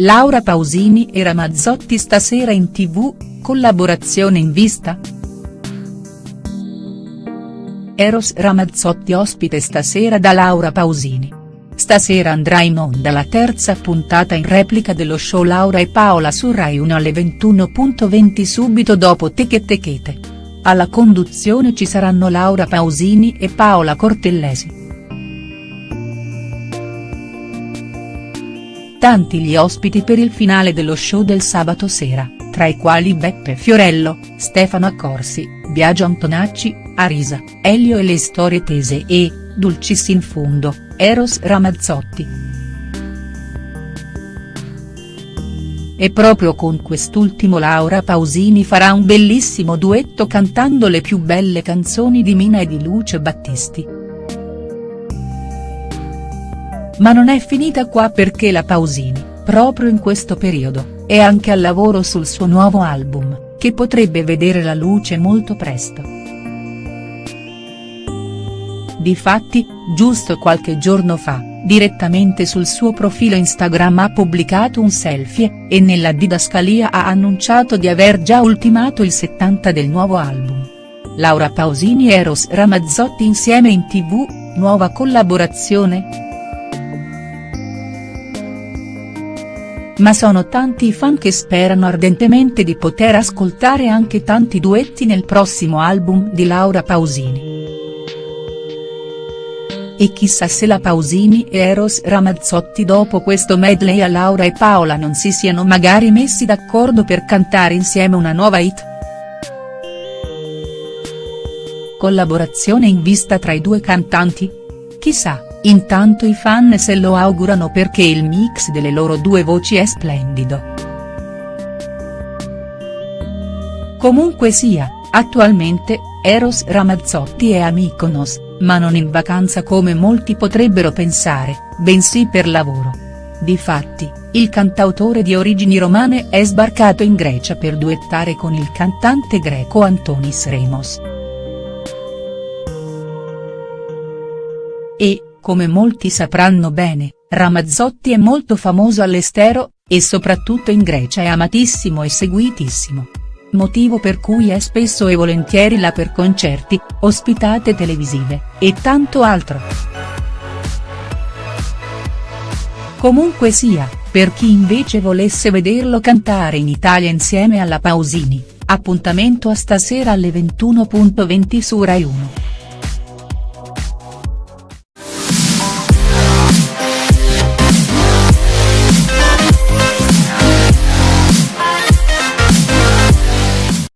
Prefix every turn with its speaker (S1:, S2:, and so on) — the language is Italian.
S1: Laura Pausini e Ramazzotti stasera in tv, collaborazione in vista?. Eros Ramazzotti ospite stasera da Laura Pausini. Stasera andrà in onda la terza puntata in replica dello show Laura e Paola su Rai 1 alle 21.20 subito dopo Teche Techete. Alla conduzione ci saranno Laura Pausini e Paola Cortellesi. Tanti gli ospiti per il finale dello show del sabato sera, tra i quali Beppe Fiorello, Stefano Accorsi, Biagio Antonacci, Arisa, Elio e le storie tese e, Dulcis in fondo, Eros Ramazzotti. E proprio con quest'ultimo Laura Pausini farà un bellissimo duetto cantando le più belle canzoni di Mina e di Lucio Battisti. Ma non è finita qua perché la Pausini, proprio in questo periodo, è anche al lavoro sul suo nuovo album, che potrebbe vedere la luce molto presto. Difatti, giusto qualche giorno fa, direttamente sul suo profilo Instagram ha pubblicato un selfie, e nella didascalia ha annunciato di aver già ultimato il 70 del nuovo album. Laura Pausini e Eros Ramazzotti insieme in tv, nuova collaborazione?. Ma sono tanti i fan che sperano ardentemente di poter ascoltare anche tanti duetti nel prossimo album di Laura Pausini. E chissà se la Pausini e Eros Ramazzotti dopo questo medley a Laura e Paola non si siano magari messi d'accordo per cantare insieme una nuova hit. Collaborazione in vista tra i due cantanti? Chissà. Intanto i fan se lo augurano perché il mix delle loro due voci è splendido. Comunque sia, attualmente, Eros Ramazzotti è a Mykonos, ma non in vacanza come molti potrebbero pensare, bensì per lavoro. Difatti, il cantautore di origini romane è sbarcato in Grecia per duettare con il cantante greco Antonis Remos. E, come molti sapranno bene, Ramazzotti è molto famoso all'estero, e soprattutto in Grecia è amatissimo e seguitissimo. Motivo per cui è spesso e volentieri là per concerti, ospitate televisive, e tanto altro. Comunque sia, per chi invece volesse vederlo cantare in Italia insieme alla Pausini, appuntamento a stasera alle 21.20 su Rai 1.